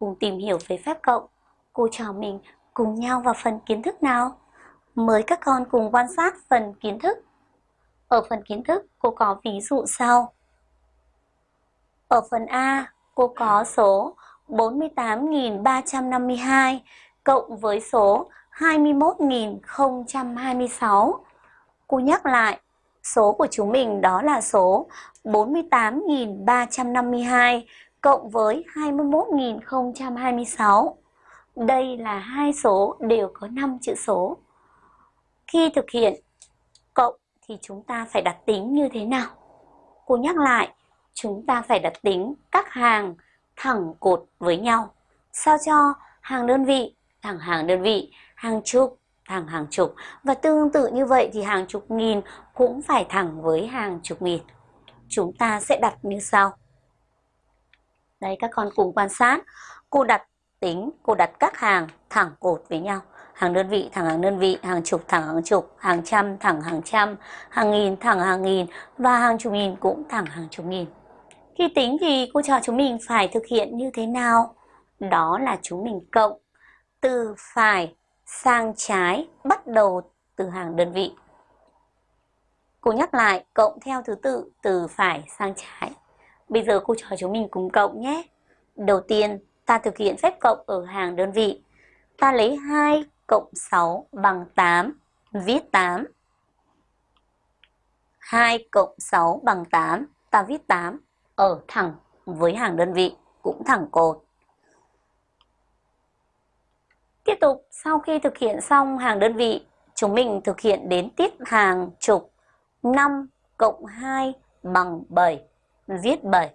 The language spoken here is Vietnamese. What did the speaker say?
cùng tìm hiểu về phép cộng, cô trò mình cùng nhau vào phần kiến thức nào. Mời các con cùng quan sát phần kiến thức. Ở phần kiến thức, cô có ví dụ sau. Ở phần A, cô có số 48.352 cộng với số 21.026. Cô nhắc lại, số của chúng mình đó là số 48.352 cộng với 21.026. Đây là hai số đều có 5 chữ số. Khi thực hiện cộng thì chúng ta phải đặt tính như thế nào? Cô nhắc lại, chúng ta phải đặt tính các hàng thẳng cột với nhau. Sao cho hàng đơn vị thẳng hàng đơn vị, hàng chục thẳng hàng chục và tương tự như vậy thì hàng chục nghìn cũng phải thẳng với hàng chục nghìn. Chúng ta sẽ đặt như sau. Đây các con cùng quan sát. Cô đặt tính, cô đặt các hàng thẳng cột với nhau. Hàng đơn vị thẳng hàng đơn vị, hàng chục thẳng hàng chục, hàng trăm thẳng hàng trăm, hàng nghìn thẳng hàng nghìn và hàng chục nghìn cũng thẳng hàng chục nghìn. Khi tính thì cô cho chúng mình phải thực hiện như thế nào? Đó là chúng mình cộng từ phải sang trái bắt đầu từ hàng đơn vị. Cô nhắc lại cộng theo thứ tự từ phải sang trái. Bây giờ cô trò chúng mình cùng cộng nhé. Đầu tiên ta thực hiện phép cộng ở hàng đơn vị. Ta lấy 2 cộng 6 bằng 8, viết 8. 2 cộng 6 bằng 8, ta viết 8 ở thẳng với hàng đơn vị, cũng thẳng cột. Tiếp tục, sau khi thực hiện xong hàng đơn vị, chúng mình thực hiện đến tiếp hàng chục 5 cộng 2 bằng 7, viết bởi